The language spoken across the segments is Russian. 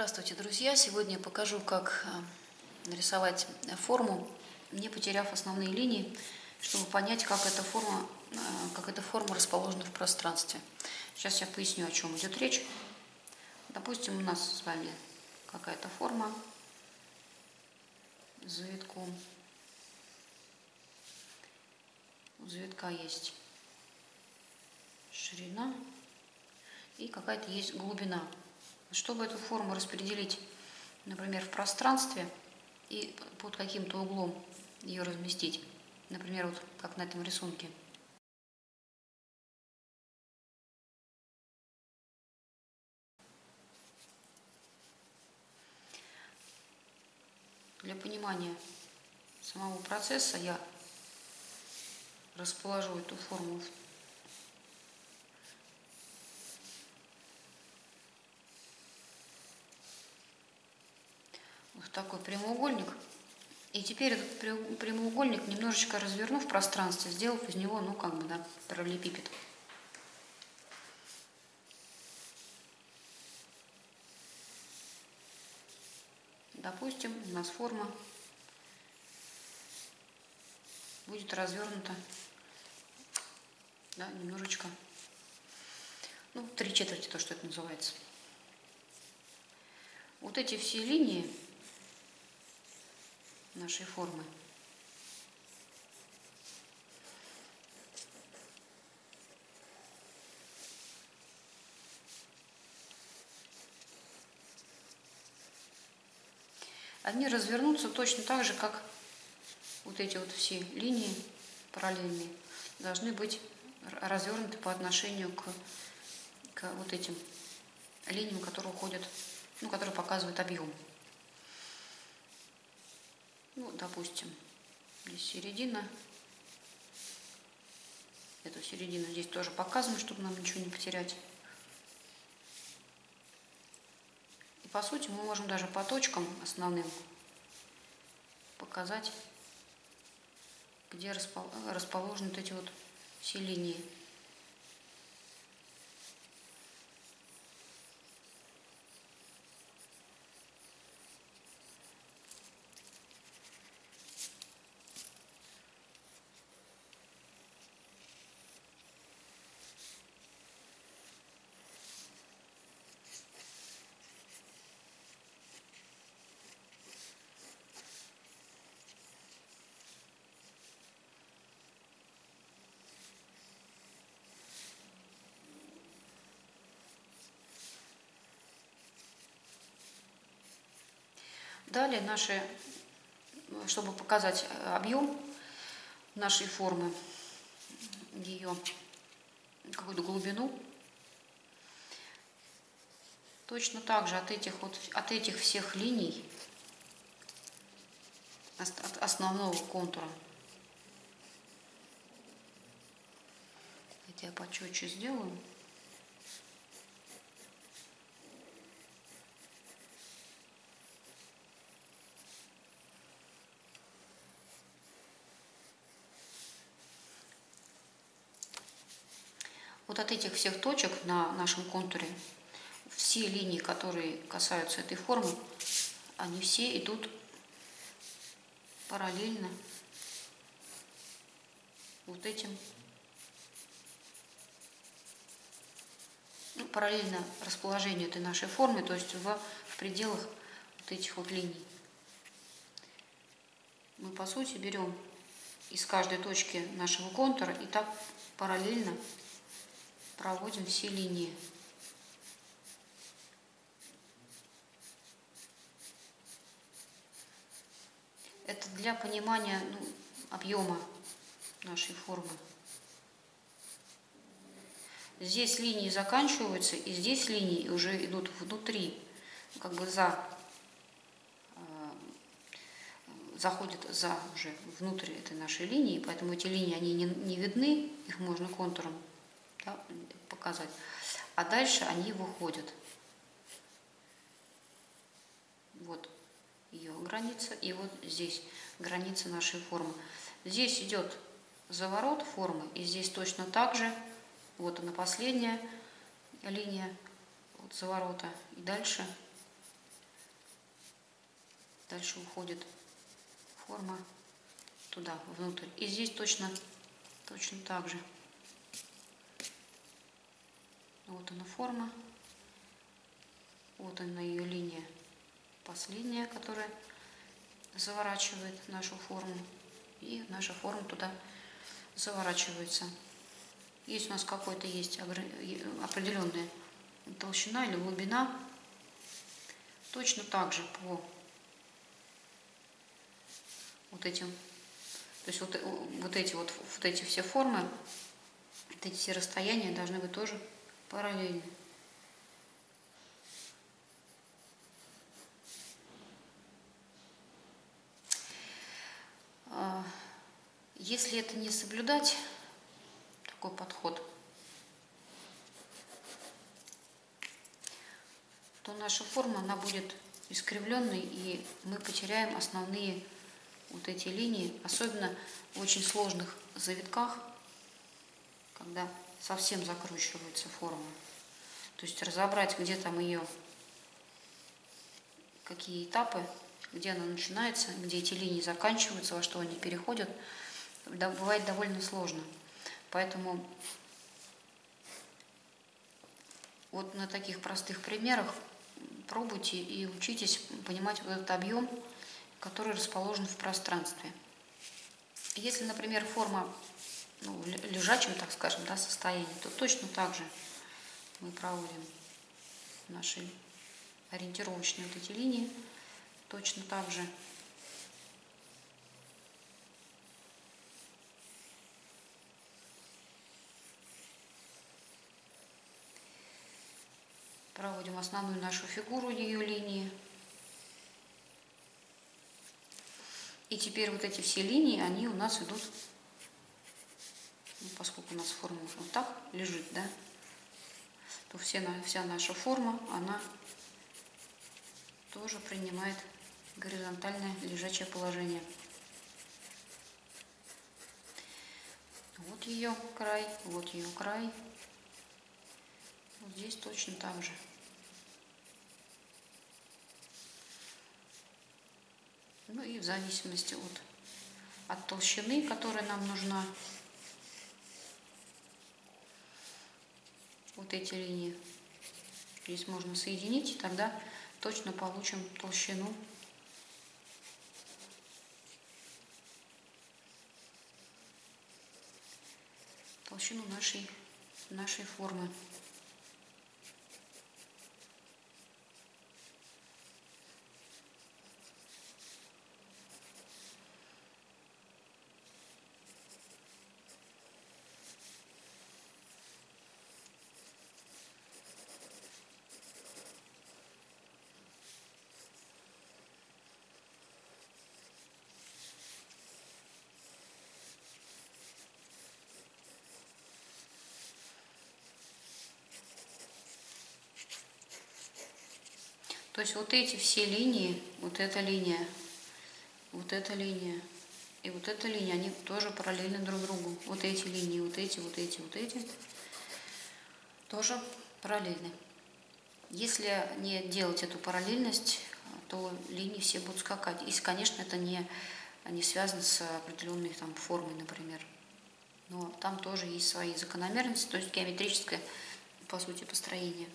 Здравствуйте, друзья! Сегодня я покажу, как э, нарисовать форму, не потеряв основные линии, чтобы понять, как эта форма, э, как эта форма расположена в пространстве. Сейчас я поясню, о чем идет речь. Допустим, у нас с вами какая-то форма с завитком. У завитка есть ширина и какая-то есть глубина. Чтобы эту форму распределить, например, в пространстве и под каким-то углом ее разместить, например, вот как на этом рисунке, Для понимания самого процесса я расположу эту форму в такой прямоугольник. И теперь этот прямоугольник немножечко разверну в пространстве, сделав из него, ну, как бы, да, параллелепипед. Допустим, у нас форма будет развернута, да, немножечко, ну, три четверти, то, что это называется. Вот эти все линии нашей формы. Они развернутся точно так же, как вот эти вот все линии параллельные должны быть развернуты по отношению к, к вот этим линиям, которые уходят, ну, которые показывают объем. Ну, допустим, здесь середина. Эту середину здесь тоже показано, чтобы нам ничего не потерять. И по сути мы можем даже по точкам основным показать, где расположены вот эти вот все линии. Далее наши, чтобы показать э, объем нашей формы, ее какую-то глубину, точно так же от этих, вот, от этих всех линий, от основного контура, я почетче сделаю, Вот от этих всех точек на нашем контуре, все линии, которые касаются этой формы, они все идут параллельно вот этим, ну, параллельно расположению этой нашей формы, то есть в, в пределах вот этих вот линий. Мы, по сути, берем из каждой точки нашего контура и так параллельно проводим все линии. Это для понимания ну, объема нашей формы. Здесь линии заканчиваются, и здесь линии уже идут внутри, как бы за, э, заходят за уже внутрь этой нашей линии, поэтому эти линии, они не, не видны, их можно контуром да, показать. А дальше они выходят. Вот ее граница, и вот здесь граница нашей формы. Здесь идет заворот формы, и здесь точно так же, вот она последняя линия вот заворота, и дальше Дальше уходит форма туда, внутрь. И здесь точно, точно так же. Вот она форма. Вот она ее линия последняя, которая заворачивает нашу форму. И наша форма туда заворачивается. Есть у нас какой-то есть определенная толщина или глубина. Точно так же по вот этим, то есть вот, вот эти вот, вот эти все формы, вот эти все расстояния должны быть тоже параллельны. А, если это не соблюдать, такой подход, то наша форма, она будет искривленной, и мы потеряем основные вот эти линии, особенно в очень сложных завитках, когда совсем закручивается форма. То есть разобрать, где там ее, какие этапы, где она начинается, где эти линии заканчиваются, во что они переходят, бывает довольно сложно. Поэтому вот на таких простых примерах пробуйте и учитесь понимать вот этот объем, который расположен в пространстве. Если, например, форма ну, лежачем, так скажем, да, состоянии, то точно так же мы проводим наши ориентировочные вот эти линии, точно так же проводим основную нашу фигуру ее линии. И теперь вот эти все линии, они у нас идут, у нас форма вот так лежит, да, то все, вся наша форма, она тоже принимает горизонтальное лежачее положение. Вот ее край, вот ее край. Вот здесь точно так же. Ну и в зависимости от, от толщины, которая нам нужна, вот эти линии здесь можно соединить, и тогда точно получим толщину толщину нашей, нашей формы. То есть вот эти все линии, вот эта линия, вот эта линия и вот эта линия, они тоже параллельны друг другу. Вот эти линии, вот эти, вот эти, вот эти тоже параллельны. Если не делать эту параллельность, то линии все будут скакать. Если, конечно, это не, не связано с определенной там, формой, например. Но там тоже есть свои закономерности, то есть геометрическое, по сути, построение.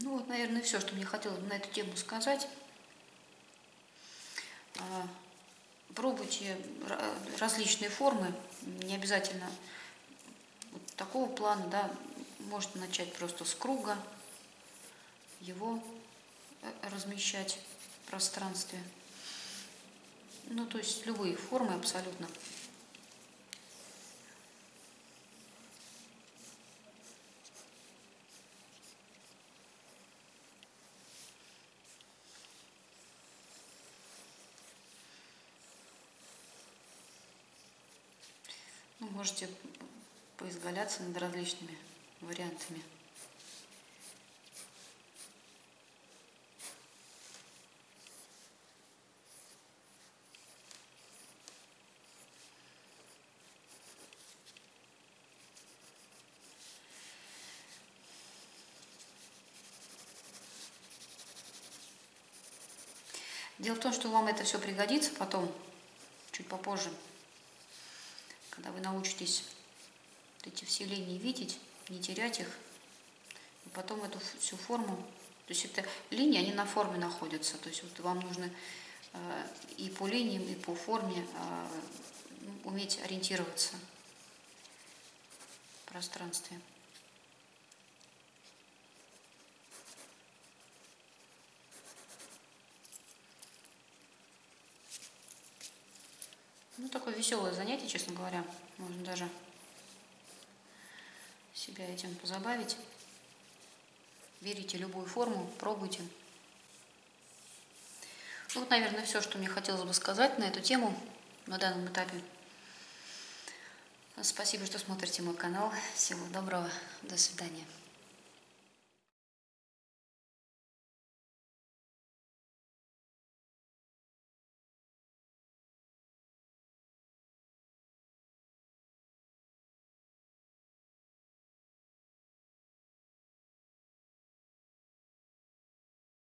Ну вот, наверное, все, что мне хотелось на эту тему сказать. А, пробуйте различные формы, не обязательно вот такого плана, да, можете начать просто с круга, его э, размещать в пространстве. Ну, то есть любые формы абсолютно. можете поизгаляться над различными вариантами. Дело в том, что вам это все пригодится потом, чуть попозже вы научитесь эти все линии видеть, не терять их, и потом эту всю форму, то есть это линии, они на форме находятся, то есть вот вам нужно э, и по линиям, и по форме э, уметь ориентироваться в пространстве. Ну, такое веселое занятие, честно говоря. Можно даже себя этим позабавить. Берите любую форму, пробуйте. Ну, вот, наверное, все, что мне хотелось бы сказать на эту тему на данном этапе. Спасибо, что смотрите мой канал. Всего доброго. До свидания.